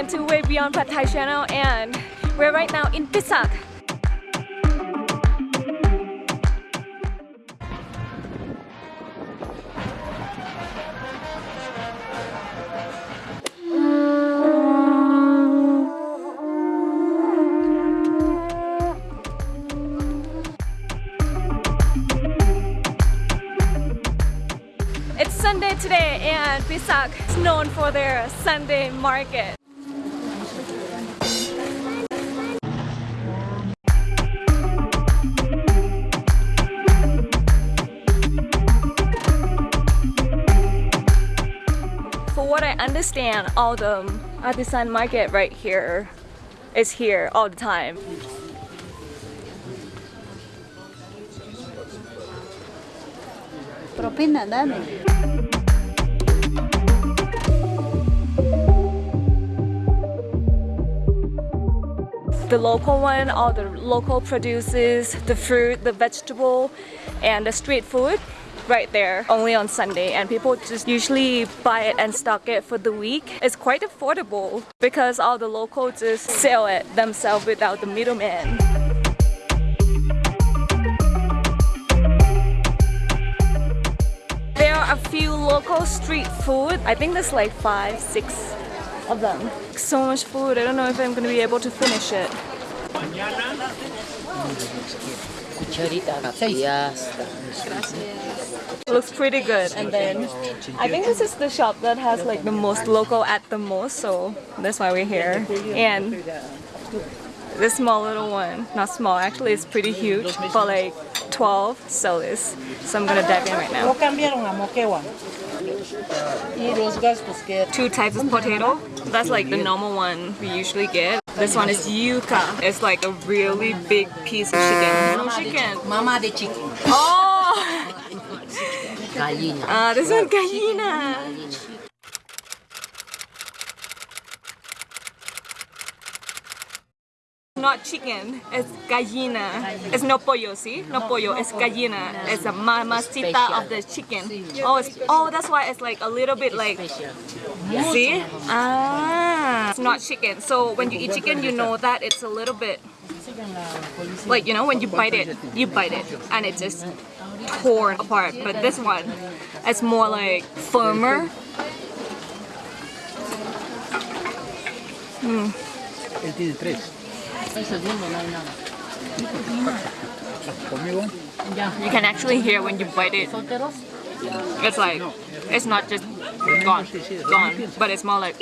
again to Way Beyond Pad Thai channel and we're right now in Pisac. It's Sunday today and Pisac is known for their Sunday market. For what I understand, all the artisan market right here is here all the time. Propina, dame. the local one, all the local produces, the fruit, the vegetable, and the street food right there only on Sunday and people just usually buy it and stock it for the week. It's quite affordable because all the locals just sell it themselves without the middleman. There are a few local street food. I think there's like five, six of them. So much food, I don't know if I'm gonna be able to finish it. Cucharita, papillas. Looks pretty good. And then I think this is the shop that has like the most local at the most so that's why we're here. And this small little one not small actually it's pretty huge for like 12 soles so I'm gonna dive in right now. No cambiaron a moquewan. Y los gastos que two types of potato. That's like the normal one we usually get. This one is yuca. It's like a really big piece of chicken. No chicken Mama de chicken. oh Gallina. uh, this one gallina not chicken, it's gallina. It's no pollo, see? No pollo, it's gallina. It's a mamacita of the chicken. Oh, it's, oh, that's why it's like a little bit like, see? Ah, it's not chicken. So when you eat chicken, you know that it's a little bit, like, you know, when you bite it, you bite it and it just torn apart. But this one, it's more like firmer. Él tiene tres. El segundo no hay nada. Conmigo. You can actually hear when you bite it. It's like, it's not just gone, gone, but it's more like,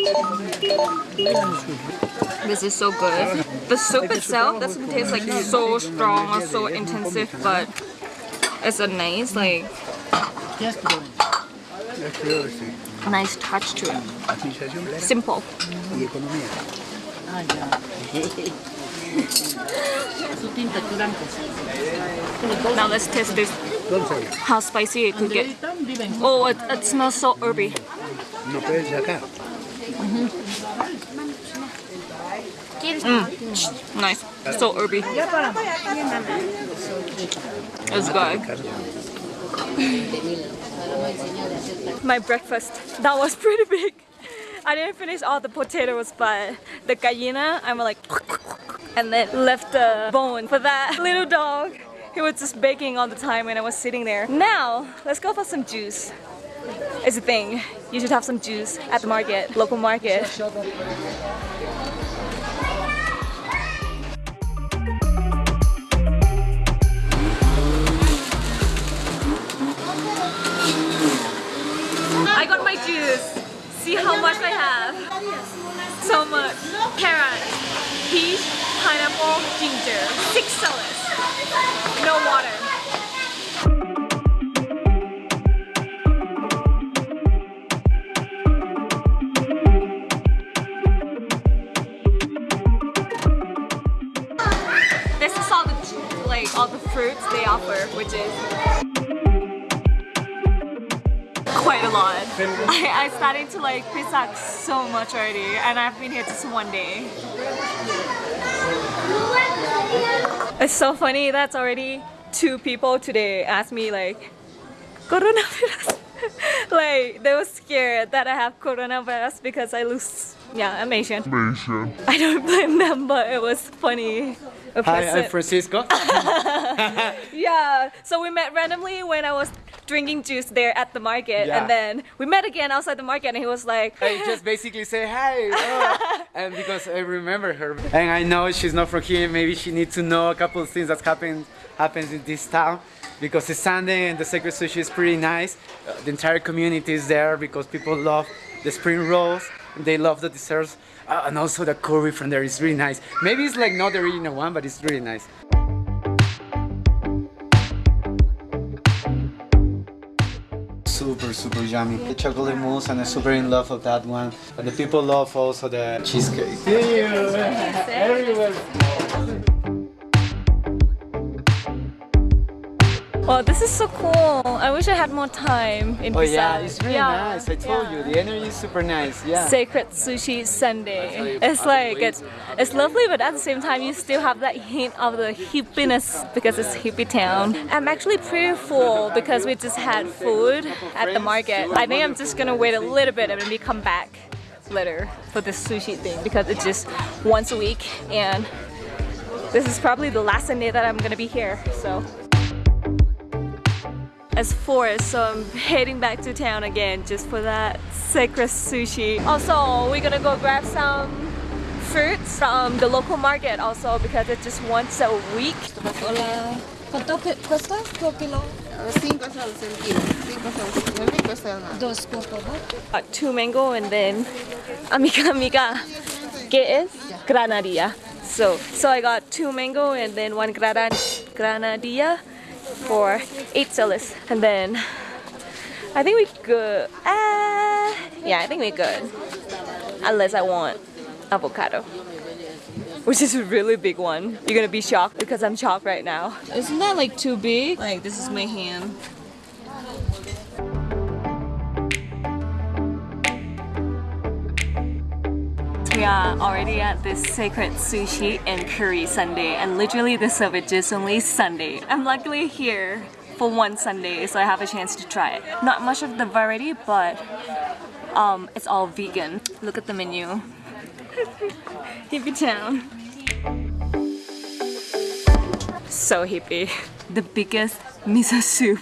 this is so good. The soup itself doesn't taste like so strong or so intensive, but it's a nice, like. Nice touch to it. Simple. y economía. Ya. Su tinta blanco. Now let's taste this, how spicy it could get. Andreita vive en Oh, it, it smells so herby. no pueden sacar. Nice. So herby. It's good. My breakfast, that was pretty big. I didn't finish all the potatoes, but the gallina, I'm like, and then left the bone for that little dog. He was just baking all the time when I was sitting there. Now, let's go for some juice. It's a thing. You should have some juice at the market, local market. See how much I have. So much. Carrot, peach, pineapple, ginger. Six sodas. No water. This is all the like all the fruits they offer, which is quite a lot. I, I started to like Pisac so much already and I've been here just one day. It's so funny that's already two people today asked me like coronavirus. like they were scared that I have coronavirus because I lose yeah, I'm Asian. I don't blame them, but it was funny. A Hi, I'm Francisco. Yeah, so we met randomly when I was drinking juice there at the market, Yeah. and then we met again outside the market, and he was like, I just basically say hi, oh, and because I remember her, and I know she's not from here. Maybe she needs to know a couple of things that's happened happens in this town, because it's Sunday and the Sacred Sushi is pretty nice. Uh, the entire community is there because people love the spring rolls. And they love the desserts, uh, and also the curry from there is really nice. Maybe it's like not the original one, but it's really nice. Super yummy the chocolate mousse and i'm super in love of that one. And the people love also the cheesecake "Well, this is so cool. I wish I had more time in oh yeah it's really Yeah, nice i told yeah. you the energy is super nice yeah Sacred Sushi Sunday. It's like it's it's lovely, but at the same time you still have that hint of the hippiness because it's hippie town. I'm actually pretty full because we just had food at the market. I think I'm just gonna wait a little bit and maybe come back later for the sushi thing because it's just once a week and this is probably the last Sunday that I'm gonna be here. So as four, so I'm heading back to town again just for that sacred sushi. Also, we're gonna go grab some fruits from the local market also because it's just once a week. Hola. ¿Cuánto cuesta por kilo? 5 soles el kilo. 5 soles. Muy rico nada. Dos, por favor. Uh, two mango and then amiga amiga, ¿qué es? Granadilla. So, so I got two mango and then one grana granadilla for eight soles. And then I think we good. Uh, yeah, I think we good. Unless I want avocado. Which is a really big one. You're gonna be shocked because I'm shocked right now. Isn't that like too big? Like this is my hand. We are already at this sacred sushi and curry Sunday and literally they serve it just only Sunday. I'm luckily here for one Sunday so I have a chance to try it. Not much of the variety but um, it's all vegan. Look at the menu. hippie town. So hippie. The biggest miso soup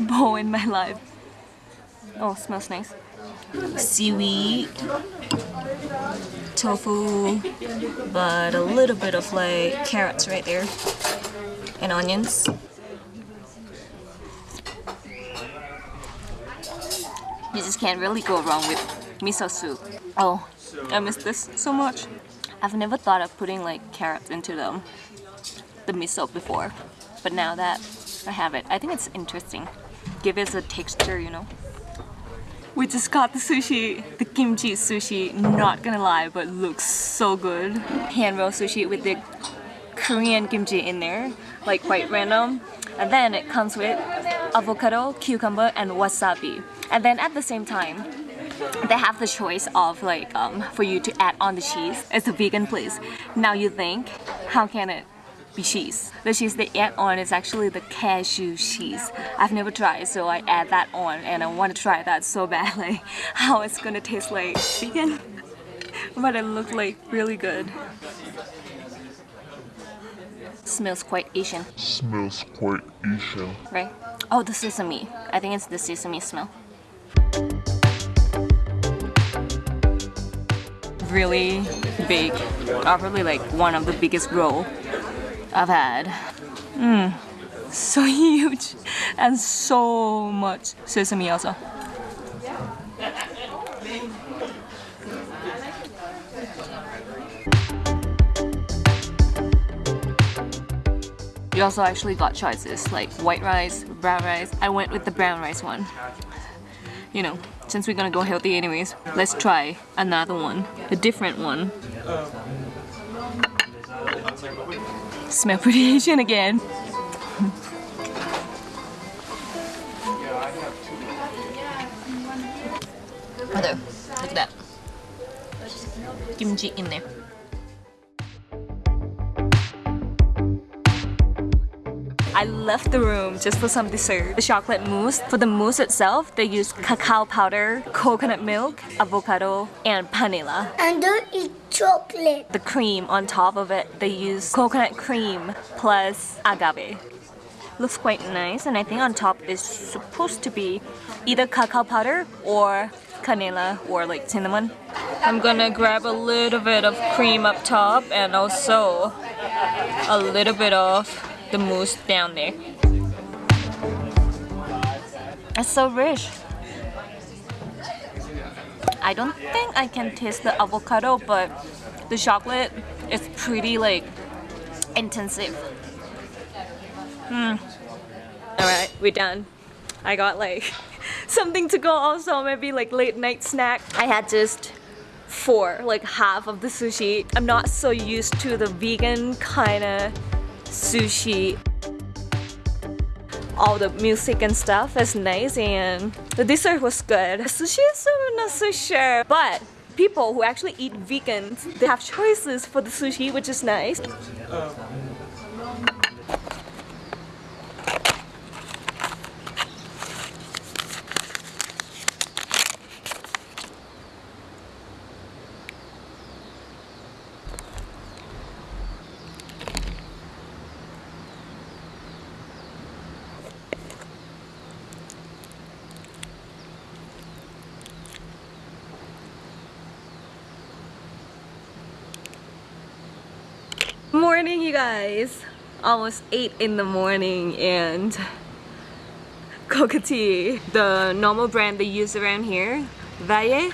bowl in my life. Oh, smells nice. Seaweed tofu, but a little bit of like carrots right there and onions. You just can't really go wrong with miso soup. Oh, I miss this so much. I've never thought of putting like carrots into them, the miso before, but now that I have it, I think it's interesting. Give it a texture, you know. We just got the sushi, the kimchi sushi, not gonna lie, but looks so good. Hand roll sushi with the Korean kimchi in there, like quite random. And then it comes with avocado, cucumber, and wasabi. And then at the same time, they have the choice of like um, for you to add on the cheese. It's a vegan place. Now you think, how can it cheese? The cheese they add on is actually the cashew cheese. I've never tried, so I add that on, and I want to try that so badly. How it's gonna taste like vegan, but it looked like really good. Smells quite Asian, smells quite Asian. right? Oh, the sesame. I think it's the sesame smell. Really big. Probably like one of the biggest roll I've had. Mmm, so huge and so much sesame also. We also actually got choices like white rice, brown rice. I went with the brown rice one. You know, since we're gonna go healthy anyways, let's try another one, a different one. Smell pretty Asian again. Look at that. Kimchi in there. I left the room just for some dessert. The chocolate mousse. For the mousse itself, they use cacao powder, coconut milk, avocado, and vanilla. And don't eat chocolate. The cream on top of it, they use coconut cream plus agave. Looks quite nice, and I think on top is supposed to be either cacao powder or canela or like cinnamon. I'm gonna grab a little bit of cream up top and also a little bit of the mousse down there. It's so rich. I don't think I can taste the avocado, but the chocolate is pretty like intensive. Hmm. Alright, we're done. I got like something to go also, maybe like late night snack. I had just four, like half of the sushi. I'm not so used to the vegan kind of sushi. All the music and stuff is nice and the dessert was good. Sushi is not so sure, but people who actually eat vegans, they have choices for the sushi, which is nice. Morning you guys! Almost 8 in the morning and coca tea. The normal brand they use around here, Valle.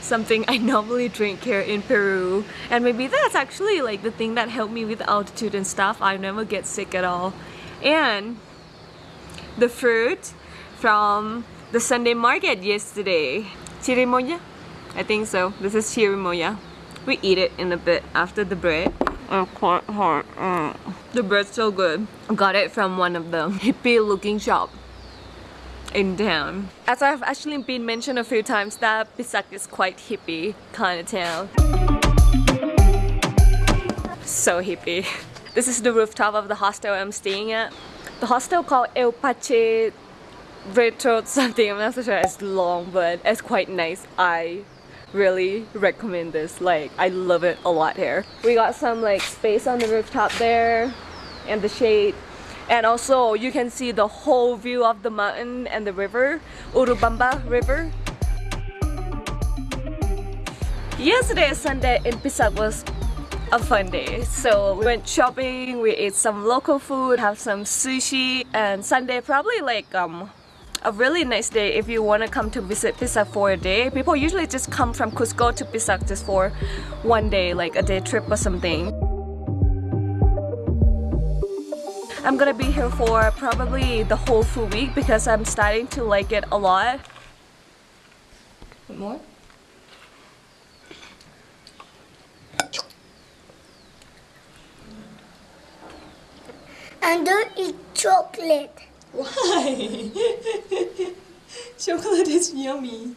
Something I normally drink here in Peru. And maybe that's actually like the thing that helped me with altitude and stuff. I never get sick at all. And the fruit from the Sunday market yesterday. Chirimoya? I think so. This is chirimoya. We eat it in a bit after the bread. It's quite hard. Mm. The bread's so good. I got it from one of the hippie looking shop in town. As I've actually been mentioned a few times that Pisac is quite hippie kind of town. So hippie. This is the rooftop of the hostel I'm staying at. The hostel called El Pache Retro something, I'm not so sure it's long but it's quite nice. I really recommend this. Like I love it a lot here. We got some like space on the rooftop there and the shade. And also you can see the whole view of the mountain and the river Urubamba river. Yesterday Sunday in Pisac was a fun day. So we went shopping we ate some local food have some sushi and Sunday probably like um a really nice day if you want to come to visit Pisac for a day. People usually just come from Cusco to Pisac just for one day, like a day trip or something. I'm gonna be here for probably the whole full week because I'm starting to like it a lot. More? And don't eat chocolate. Why? Chocolate is yummy.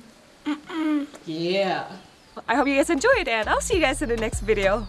Yeah. I hope you guys enjoyed and I'll see you guys in the next video.